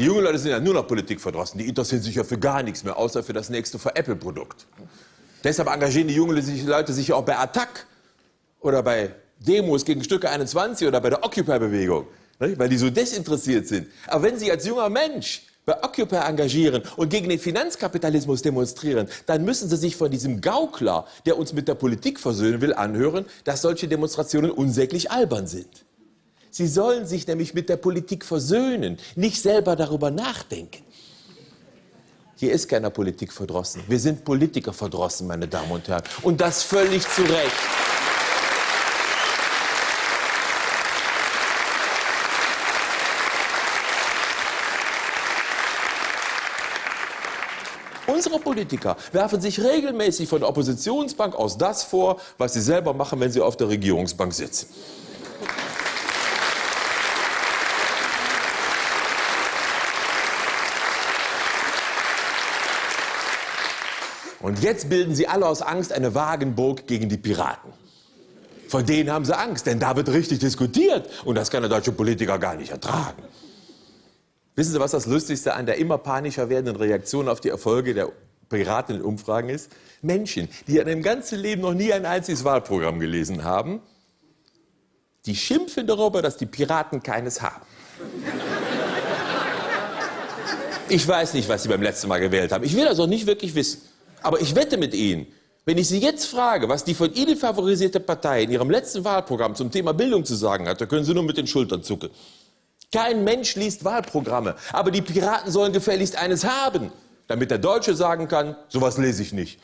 Die jungen Leute sind ja nur noch Politik verdrossen. Die interessieren sich ja für gar nichts mehr, außer für das nächste Apple-Produkt. Deshalb engagieren die jungen Leute sich ja auch bei Attac oder bei Demos gegen Stücke 21 oder bei der Occupy-Bewegung, weil die so desinteressiert sind. Aber wenn Sie als junger Mensch bei Occupy engagieren und gegen den Finanzkapitalismus demonstrieren, dann müssen Sie sich von diesem Gaukler, der uns mit der Politik versöhnen will, anhören, dass solche Demonstrationen unsäglich albern sind. Sie sollen sich nämlich mit der Politik versöhnen, nicht selber darüber nachdenken. Hier ist keiner Politik verdrossen. Wir sind Politiker verdrossen, meine Damen und Herren. Und das völlig zu Recht. Unsere Politiker werfen sich regelmäßig von der Oppositionsbank aus das vor, was sie selber machen, wenn sie auf der Regierungsbank sitzen. Und jetzt bilden sie alle aus Angst eine Wagenburg gegen die Piraten. Vor denen haben sie Angst, denn da wird richtig diskutiert. Und das kann der deutsche Politiker gar nicht ertragen. Wissen Sie, was das Lustigste an der immer panischer werdenden Reaktion auf die Erfolge der Piraten in Umfragen ist? Menschen, die in ihrem ganzen Leben noch nie ein einziges Wahlprogramm gelesen haben, die schimpfen darüber, dass die Piraten keines haben. Ich weiß nicht, was Sie beim letzten Mal gewählt haben. Ich will das auch nicht wirklich wissen. Aber ich wette mit Ihnen, wenn ich Sie jetzt frage, was die von Ihnen favorisierte Partei in ihrem letzten Wahlprogramm zum Thema Bildung zu sagen hat, da können Sie nur mit den Schultern zucken. Kein Mensch liest Wahlprogramme, aber die Piraten sollen gefälligst eines haben, damit der Deutsche sagen kann, sowas lese ich nicht.